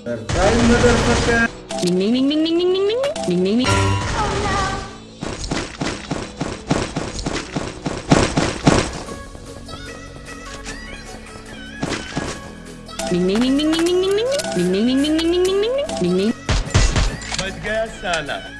Surprise, motherfucker! Ming, ming, ming, ming, ming, ming, ming, ming, ming, ming. Oh no! Ming, ming, ming, ming, ming, ming, ming, ming, ming, ming, ming, ming, ming, ming, ming, ming. Подгасана.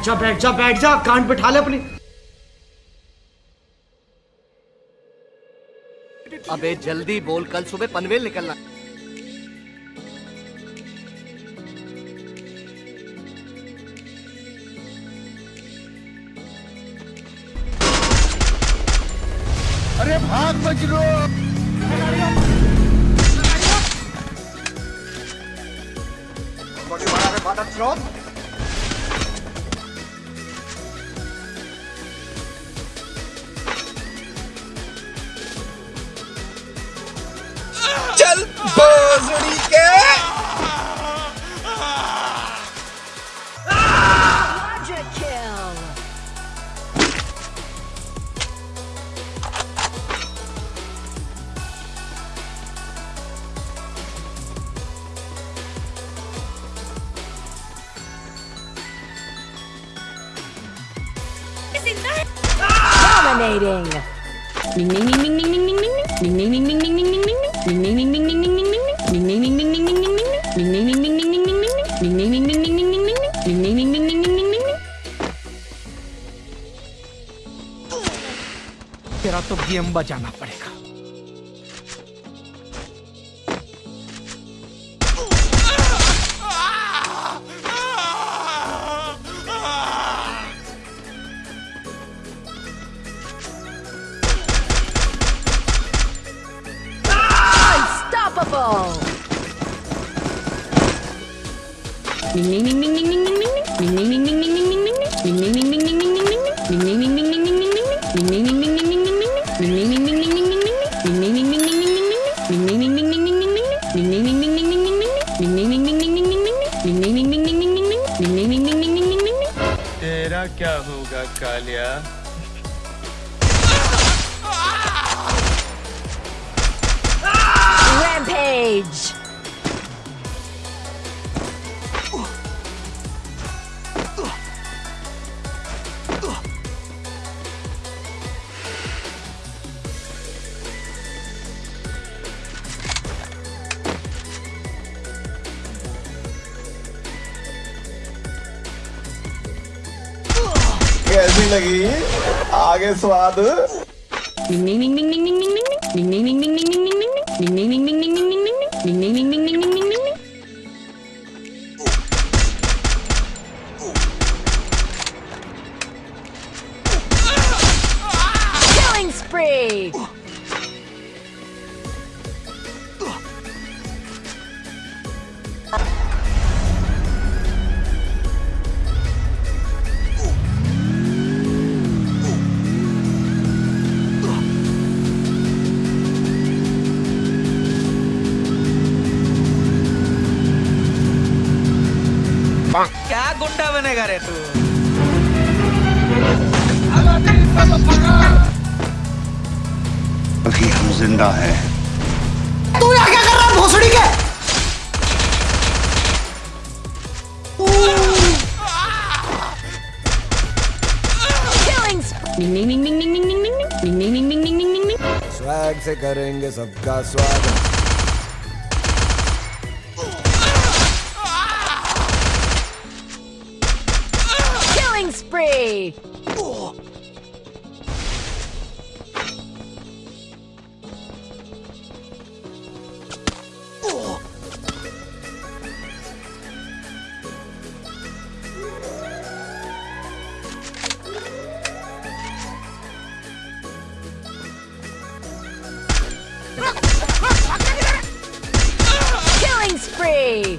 बैठ जा बैठ जा बैठ जा कान बिठा ले अपनी। अबे जल्दी बोल कल सुबह पनवेल निकलना। अरे भाग बजरो। What do you Dominating. तेरा तो गेम बजाना पड़ेगा Double! Ning Rampage! कैसी लगी आगे स्वाद Ding ding ding ding ding ding ding ding ding ding ding ding ding ding ding ding. Killing spree! बनेगा रे तू। अभी हम ज़िंदा हैं। Killing spree! स्वैग से करेंगे सबका स्वागत। Oh. Killing spree!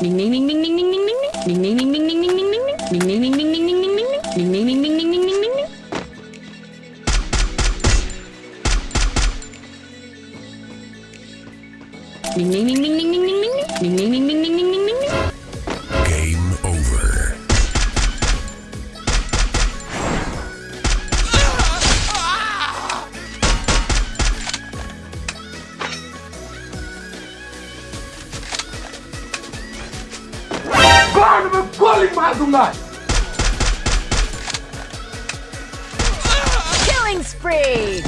Ding ding ding ding ding ding ding ding ding ding ding ding ding ding ding ding ding ding Do not. Killing spree.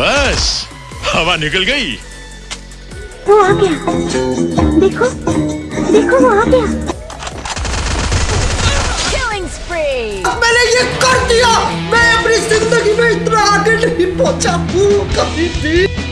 बस हवा निकल गई। वो आ गया। देखो देखो वो आ गया। Killing spree! मैंने ये कर दिया। मैं अपनी ज़िंदगी में इतना आगे नहीं पहुँचा। हूँ कभी भी।